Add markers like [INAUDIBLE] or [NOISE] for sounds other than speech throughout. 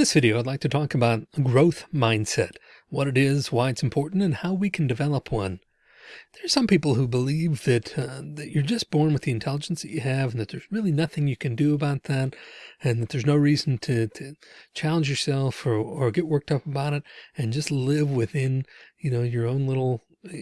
this video, I'd like to talk about growth mindset, what it is, why it's important, and how we can develop one. There's some people who believe that, uh, that you're just born with the intelligence that you have and that there's really nothing you can do about that and that there's no reason to, to challenge yourself or, or get worked up about it and just live within, you know, your own little uh,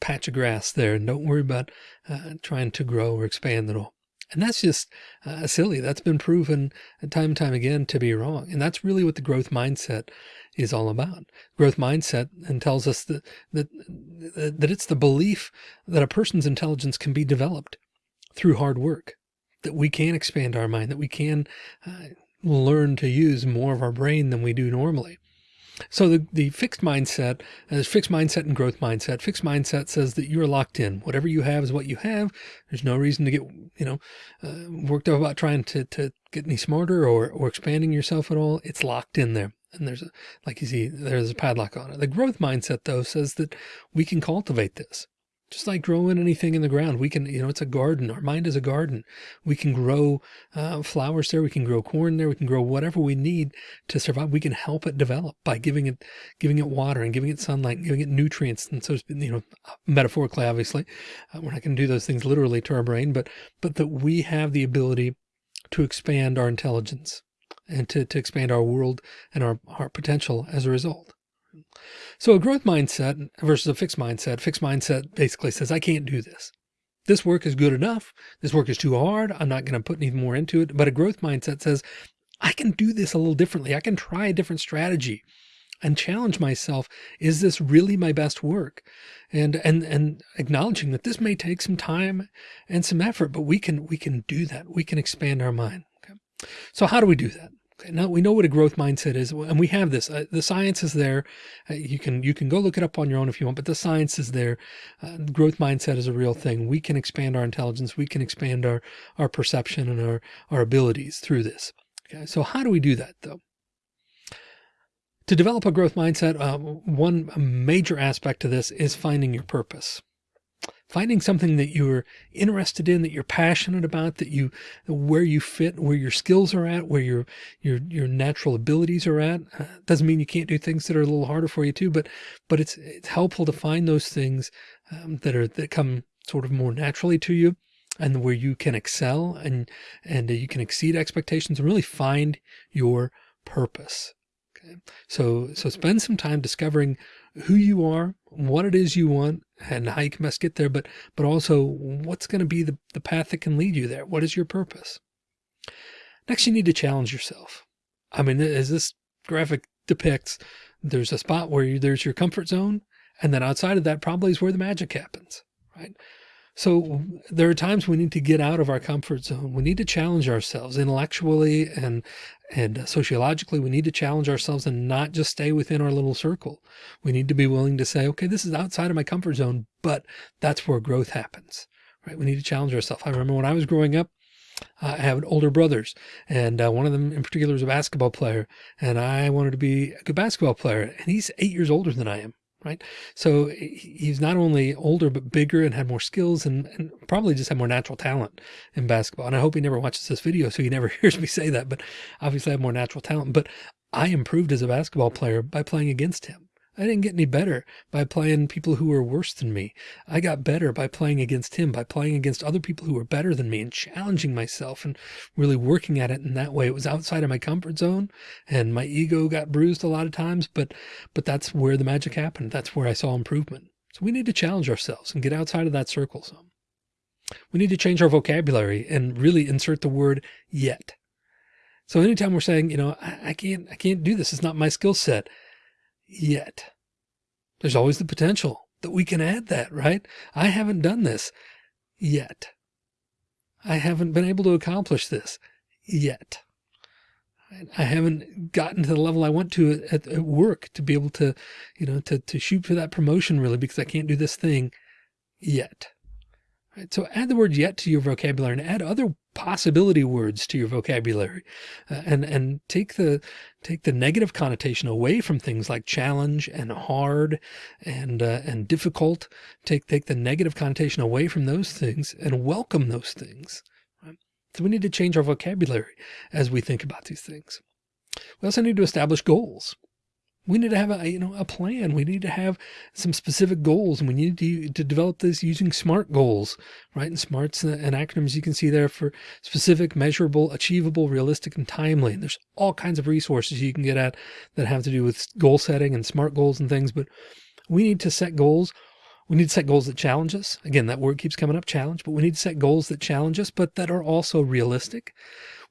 patch of grass there and don't worry about uh, trying to grow or expand at all. And that's just uh, silly. That's been proven time and time again to be wrong. And that's really what the growth mindset is all about. Growth mindset and tells us that, that, that it's the belief that a person's intelligence can be developed through hard work, that we can expand our mind, that we can uh, learn to use more of our brain than we do normally. So the, the fixed mindset, there's fixed mindset and growth mindset. Fixed mindset says that you're locked in. Whatever you have is what you have. There's no reason to get, you know, uh, worked up about trying to, to get any smarter or, or expanding yourself at all. It's locked in there. And there's a, like you see, there's a padlock on it. The growth mindset though says that we can cultivate this just like growing anything in the ground. We can, you know, it's a garden. Our mind is a garden. We can grow uh, flowers there. We can grow corn there. We can grow whatever we need to survive. We can help it develop by giving it, giving it water and giving it sunlight, and giving it nutrients. And so, you know, metaphorically, obviously, uh, we're not going to do those things literally to our brain, but, but that we have the ability to expand our intelligence and to, to expand our world and our, our potential as a result. So a growth mindset versus a fixed mindset, fixed mindset basically says, I can't do this. This work is good enough. This work is too hard. I'm not going to put any more into it. But a growth mindset says, I can do this a little differently. I can try a different strategy and challenge myself. Is this really my best work? And, and, and acknowledging that this may take some time and some effort, but we can, we can do that. We can expand our mind. Okay. So how do we do that? Now we know what a growth mindset is, and we have this. Uh, the science is there. Uh, you can you can go look it up on your own if you want, but the science is there. Uh, growth mindset is a real thing. We can expand our intelligence. We can expand our our perception and our our abilities through this. Okay, so how do we do that though? To develop a growth mindset, uh, one major aspect to this is finding your purpose finding something that you're interested in, that you're passionate about, that you, where you fit, where your skills are at, where your, your, your natural abilities are at. Uh, doesn't mean you can't do things that are a little harder for you too, but, but it's, it's helpful to find those things um, that are, that come sort of more naturally to you and where you can excel and, and you can exceed expectations and really find your purpose. Okay. So, so spend some time discovering who you are, what it is you want and how you can best get there, but, but also what's going to be the, the path that can lead you there. What is your purpose? Next, you need to challenge yourself. I mean, as this graphic depicts, there's a spot where you, there's your comfort zone. And then outside of that probably is where the magic happens, right? So there are times we need to get out of our comfort zone. We need to challenge ourselves intellectually and, and sociologically. We need to challenge ourselves and not just stay within our little circle. We need to be willing to say, okay, this is outside of my comfort zone, but that's where growth happens, right? We need to challenge ourselves. I remember when I was growing up, I have older brothers and uh, one of them in particular is a basketball player and I wanted to be a good basketball player and he's eight years older than I am right? So he's not only older, but bigger and had more skills and, and, probably just had more natural talent in basketball. And I hope he never watches this video, so he never [LAUGHS] hears me say that, but obviously I have more natural talent. But I improved as a basketball player by playing against him. I didn't get any better by playing people who were worse than me. I got better by playing against him, by playing against other people who were better than me and challenging myself and really working at it in that way. It was outside of my comfort zone and my ego got bruised a lot of times, but, but that's where the magic happened. That's where I saw improvement. So we need to challenge ourselves and get outside of that circle some. We need to change our vocabulary and really insert the word yet. So anytime we're saying, you know, I, I can't, I can't do this. It's not my skill set yet. There's always the potential that we can add that, right? I haven't done this yet. I haven't been able to accomplish this yet. I haven't gotten to the level I want to at, at, work to be able to, you know, to, to shoot for that promotion really because I can't do this thing yet. Right? So add the word yet to your vocabulary and add other possibility words to your vocabulary uh, and and take the take the negative connotation away from things like challenge and hard and uh, and difficult take take the negative connotation away from those things and welcome those things right? so we need to change our vocabulary as we think about these things We also need to establish goals. We need to have a, you know, a plan. We need to have some specific goals and we need to, to develop this using SMART goals, right? And SMARTs uh, and acronyms you can see there for specific, measurable, achievable, realistic, and timely. And there's all kinds of resources you can get at that have to do with goal setting and SMART goals and things. But we need to set goals. We need to set goals that challenge us. Again, that word keeps coming up, challenge, but we need to set goals that challenge us, but that are also realistic.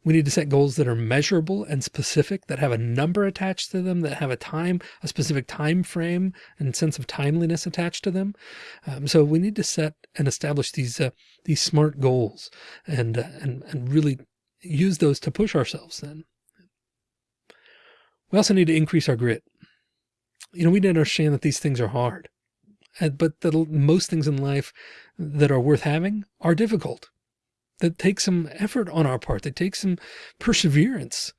We need to set goals that are measurable and specific, that have a number attached to them, that have a time, a specific time frame and sense of timeliness attached to them. Um, so we need to set and establish these uh, these smart goals and, uh, and and really use those to push ourselves. Then we also need to increase our grit. You know, we need to understand that these things are hard, Uh, but that most things in life that are worth having are difficult that takes some effort on our part, that takes some perseverance,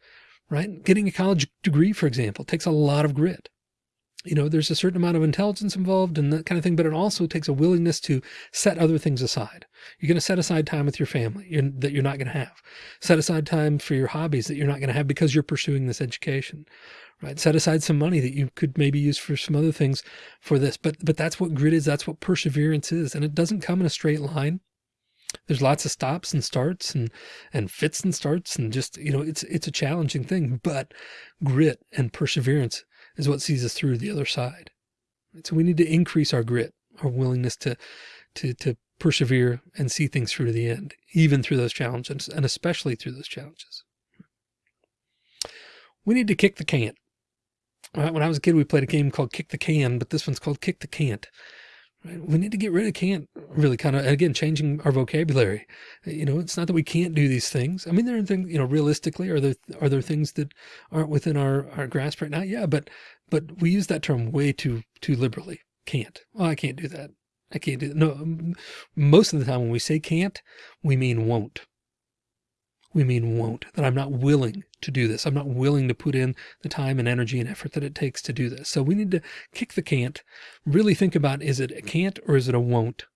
right? Getting a college degree, for example, takes a lot of grit. You know, there's a certain amount of intelligence involved and that kind of thing, but it also takes a willingness to set other things aside. You're going to set aside time with your family you're, that you're not going to have. Set aside time for your hobbies that you're not going to have because you're pursuing this education, right? Set aside some money that you could maybe use for some other things for this. But, but that's what grit is. That's what perseverance is. And it doesn't come in a straight line. There's lots of stops and starts and, and fits and starts and just, you know, it's, it's a challenging thing, but grit and perseverance is what sees us through the other side. So we need to increase our grit, our willingness to, to, to persevere and see things through to the end, even through those challenges and especially through those challenges. We need to kick the can. Uh, when I was a kid, we played a game called Kick the Can, but this one's called Kick the Can't. Right? We need to get rid of can't really kind of, again, changing our vocabulary. You know, it's not that we can't do these things. I mean, there are things, you know, realistically, are there, are there things that aren't within our, our grasp right now? Yeah, but, but we use that term way too, too liberally. Can't. Oh, I can't do that. I can't do that. No, most of the time when we say can't, we mean won't we mean won't, that I'm not willing to do this. I'm not willing to put in the time and energy and effort that it takes to do this. So we need to kick the can't, really think about, is it a can't or is it a won't?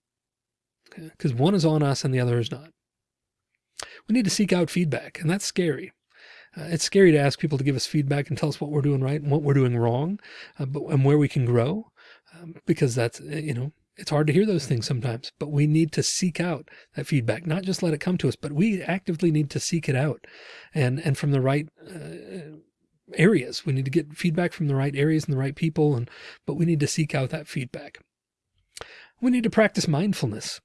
Because okay. one is on us and the other is not. We need to seek out feedback and that's scary. Uh, it's scary to ask people to give us feedback and tell us what we're doing right and what we're doing wrong, uh, but, and where we can grow, um, because that's, you know, it's hard to hear those things sometimes, but we need to seek out that feedback, not just let it come to us, but we actively need to seek it out and, and from the right uh, areas. We need to get feedback from the right areas and the right people. And, but we need to seek out that feedback. We need to practice mindfulness,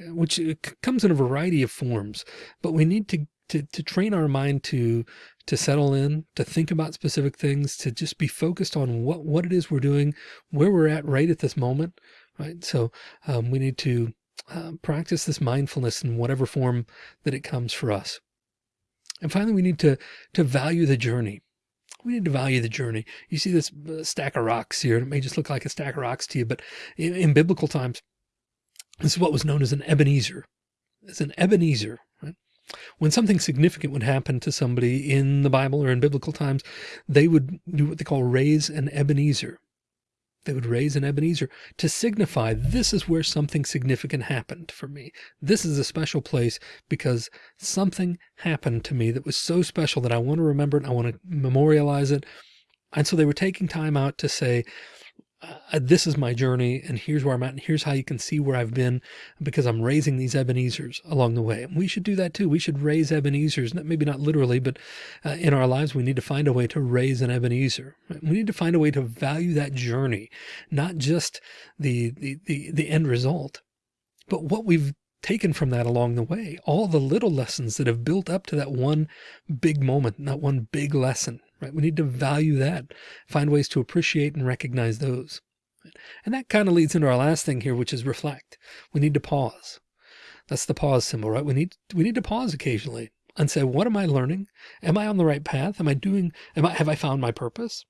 which uh, comes in a variety of forms, but we need to, to, to train our mind to, to settle in, to think about specific things, to just be focused on what, what it is we're doing, where we're at right at this moment, right? So um, we need to uh, practice this mindfulness in whatever form that it comes for us. And finally, we need to, to value the journey. We need to value the journey. You see this uh, stack of rocks here. It may just look like a stack of rocks to you, but in, in biblical times, this is what was known as an Ebenezer. It's an Ebenezer, right? When something significant would happen to somebody in the Bible or in biblical times, they would do what they call raise an Ebenezer. They would raise an Ebenezer to signify this is where something significant happened for me. This is a special place because something happened to me that was so special that I want to remember it. I want to memorialize it. And so they were taking time out to say, uh, this is my journey and here's where I'm at and here's how you can see where I've been because I'm raising these Ebenezers along the way. And we should do that too. We should raise Ebenezers, maybe not literally, but uh, in our lives, we need to find a way to raise an Ebenezer. We need to find a way to value that journey, not just the, the, the, the end result, but what we've taken from that along the way, all the little lessons that have built up to that one big moment, that one big lesson right? We need to value that, find ways to appreciate and recognize those. And that kind of leads into our last thing here, which is reflect. We need to pause. That's the pause symbol, right? We need, we need to pause occasionally and say, what am I learning? Am I on the right path? Am I doing, am I, have I found my purpose?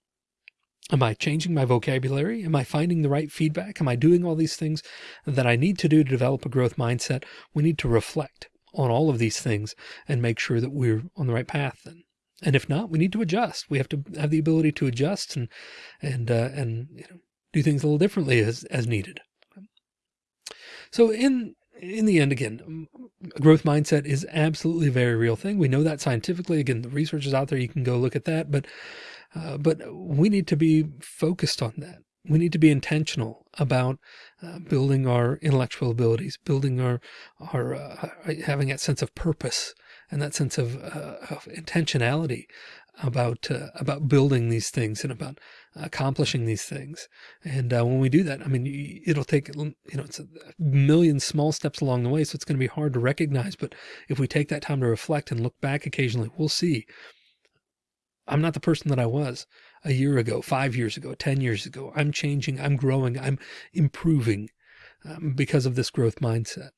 Am I changing my vocabulary? Am I finding the right feedback? Am I doing all these things that I need to do to develop a growth mindset? We need to reflect on all of these things and make sure that we're on the right path then. And if not, we need to adjust. We have to have the ability to adjust and, and, uh, and, you know, do things a little differently as, as needed. So in, in the end, again, growth mindset is absolutely a very real thing. We know that scientifically. Again, the research is out there. You can go look at that. But uh, but we need to be focused on that. We need to be intentional about uh, building our intellectual abilities, building our our uh, having that sense of purpose and that sense of, uh, of intentionality about uh, about building these things and about accomplishing these things. And uh, when we do that, I mean, it'll take, you know, it's a million small steps along the way. So it's going to be hard to recognize. But if we take that time to reflect and look back occasionally, we'll see I'm not the person that I was a year ago, five years ago, 10 years ago. I'm changing. I'm growing. I'm improving um, because of this growth mindset.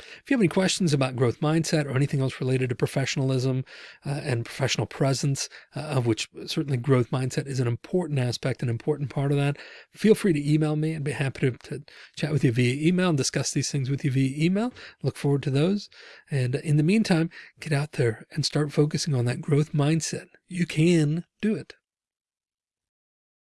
If you have any questions about growth mindset or anything else related to professionalism uh, and professional presence, uh, of which certainly growth mindset is an important aspect, an important part of that, feel free to email me. I'd be happy to, to chat with you via email and discuss these things with you via email. Look forward to those. And in the meantime, get out there and start focusing on that growth mindset. You can do it.